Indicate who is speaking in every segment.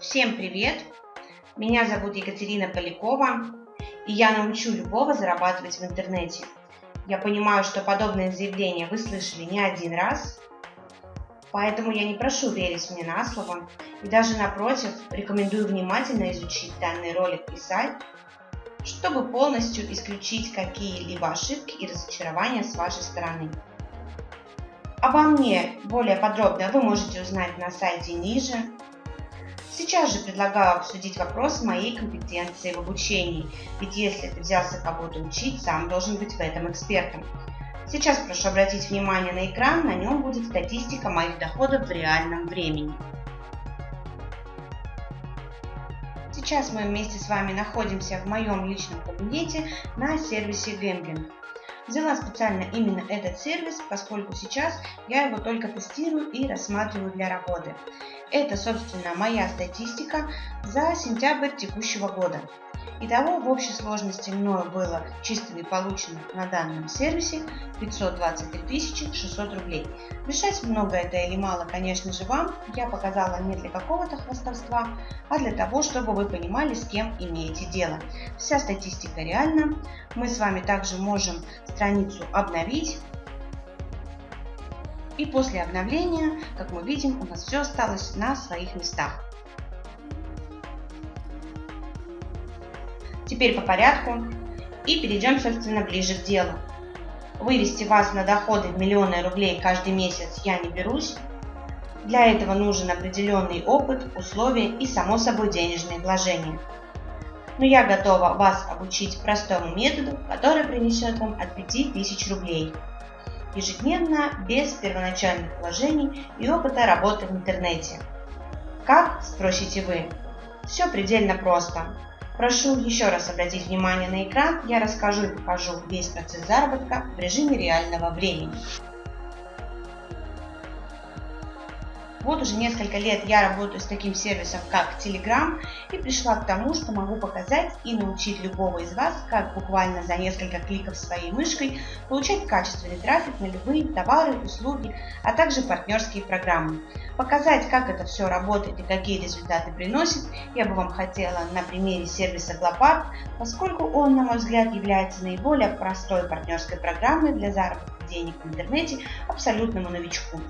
Speaker 1: Всем привет! Меня зовут Екатерина Полякова, и я научу любого зарабатывать в интернете. Я понимаю, что подобное заявление вы слышали не один раз, поэтому я не прошу верить мне на слово, и даже напротив, рекомендую внимательно изучить данный ролик и сайт, чтобы полностью исключить какие-либо ошибки и разочарования с вашей стороны. Обо мне более подробно вы можете узнать на сайте ниже, Сейчас же предлагаю обсудить вопрос моей компетенции в обучении, ведь если ты взялся кого-то учить, сам должен быть в этом экспертом. Сейчас прошу обратить внимание на экран, на нем будет статистика моих доходов в реальном времени. Сейчас мы вместе с вами находимся в моем личном кабинете на сервисе Gambling. Взяла специально именно этот сервис, поскольку сейчас я его только тестирую и рассматриваю для работы. Это, собственно, моя статистика за сентябрь текущего года. Итого в общей сложности мною было чистыми получено на данном сервисе 523 600 рублей. Решать много это или мало, конечно же, вам. Я показала не для какого-то хвастовства, а для того, чтобы вы понимали, с кем имеете дело. Вся статистика реальна. Мы с вами также можем страницу обновить. И после обновления, как мы видим, у нас все осталось на своих местах. Теперь по порядку и перейдем, собственно, ближе к делу. Вывести вас на доходы в миллионы рублей каждый месяц я не берусь. Для этого нужен определенный опыт, условия и, само собой, денежные вложения. Но я готова вас обучить простому методу, который принесет вам от 5000 рублей ежедневно, без первоначальных вложений и опыта работы в интернете. Как, спросите вы? Все предельно просто. Прошу еще раз обратить внимание на экран, я расскажу и покажу весь процесс заработка в режиме реального времени. Вот уже несколько лет я работаю с таким сервисом, как Telegram, и пришла к тому, что могу показать и научить любого из вас, как буквально за несколько кликов своей мышкой получать качественный трафик на любые товары, услуги, а также партнерские программы. Показать, как это все работает и какие результаты приносит, я бы вам хотела на примере сервиса Glopart, поскольку он, на мой взгляд, является наиболее простой партнерской программой для заработка денег в интернете абсолютному новичку.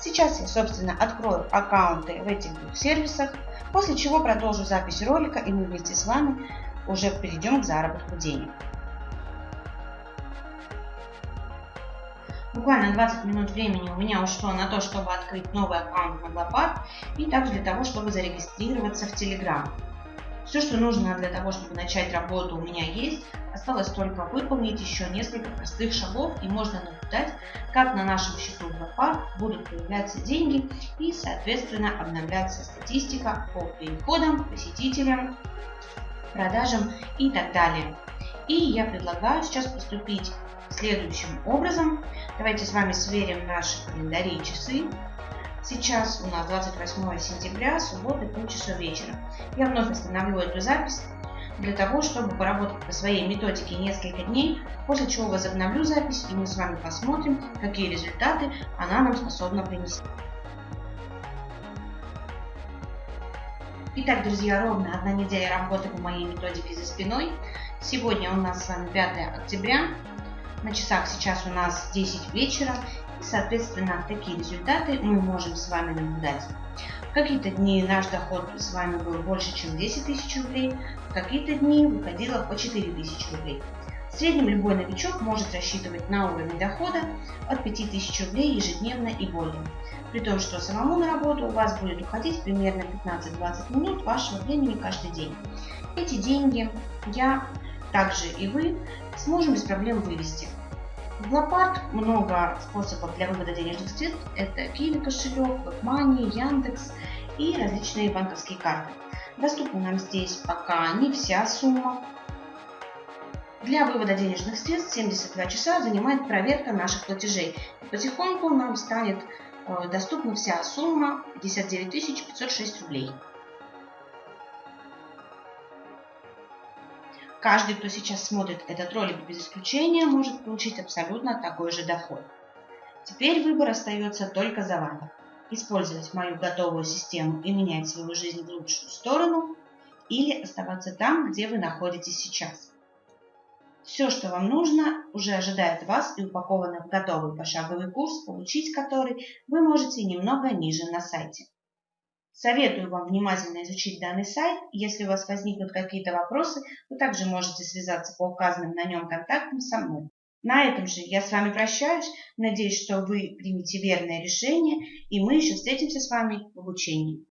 Speaker 1: Сейчас я, собственно, открою аккаунты в этих двух сервисах, после чего продолжу запись ролика и мы вместе с вами уже перейдем к заработку денег. Буквально 20 минут времени у меня ушло на то, чтобы открыть новый аккаунт на Glopart и также для того, чтобы зарегистрироваться в Telegram. Все, что нужно для того, чтобы начать работу у меня есть. Осталось только выполнить еще несколько простых шагов и можно наблюдать, как на нашем счету Лопар будут появляться деньги и, соответственно, обновляться статистика по переходам, посетителям, продажам и так далее. И я предлагаю сейчас поступить следующим образом. Давайте с вами сверим наши календари и часы. Сейчас у нас 28 сентября, суббота, полчаса вечера. Я вновь остановлю эту запись для того, чтобы поработать по своей методике несколько дней, после чего возобновлю запись и мы с вами посмотрим, какие результаты она нам способна принести. Итак, друзья, ровно одна неделя работы по моей методике за спиной. Сегодня у нас с вами 5 октября. На часах сейчас у нас 10 вечера. Соответственно, такие результаты мы можем с вами наблюдать. В какие-то дни наш доход с вами был больше, чем 10 тысяч рублей, в какие-то дни выходило по 4 тысячи рублей. В среднем любой новичок может рассчитывать на уровень дохода от 5000 рублей ежедневно и более. При том, что самому на работу у вас будет уходить примерно 15-20 минут вашего времени каждый день. Эти деньги я, также и вы, сможем без проблем вывести. В Лопат много способов для вывода денежных средств. Это Киви кошелек, WebMoney, Яндекс и различные банковские карты. Доступна нам здесь пока не вся сумма. Для вывода денежных средств 72 часа занимает проверка наших платежей. Потихоньку нам станет э, доступна вся сумма 59 506 рублей. Каждый, кто сейчас смотрит этот ролик без исключения, может получить абсолютно такой же доход. Теперь выбор остается только за вами. использовать мою готовую систему и менять свою жизнь в лучшую сторону, или оставаться там, где вы находитесь сейчас. Все, что вам нужно, уже ожидает вас и упаковано в готовый пошаговый курс, получить который вы можете немного ниже на сайте. Советую вам внимательно изучить данный сайт. Если у вас возникнут какие-то вопросы, вы также можете связаться по указанным на нем контактам со мной. На этом же я с вами прощаюсь. Надеюсь, что вы примете верное решение, и мы еще встретимся с вами в обучении.